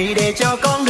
hãy để cho con